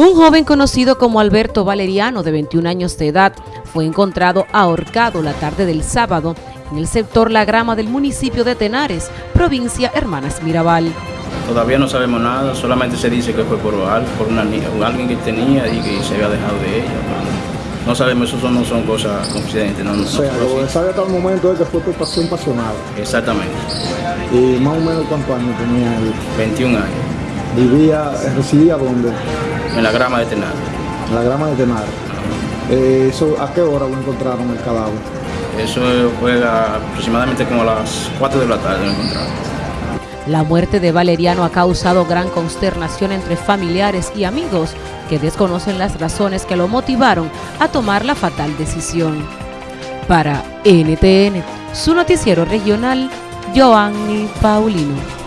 Un joven conocido como Alberto Valeriano, de 21 años de edad, fue encontrado ahorcado la tarde del sábado en el sector La Grama del municipio de Tenares, provincia Hermanas Mirabal. Todavía no sabemos nada, solamente se dice que fue por, por una, alguien que tenía y que se había dejado de ella. No sabemos, eso no son cosas confidentes. No, o sea, lo que sabe hasta el momento es que fue por pasión pasional. Exactamente. ¿Y más o menos cuántos años tenía él? 21 años. ¿Vivía, residía dónde? En la grama de Tenar. En la grama de Tenar. Eh, eso, ¿A qué hora lo encontraron el cadáver? Eso fue aproximadamente como a las 4 de la tarde lo encontraron. La muerte de Valeriano ha causado gran consternación entre familiares y amigos que desconocen las razones que lo motivaron a tomar la fatal decisión. Para NTN, su noticiero regional, Joanny Paulino.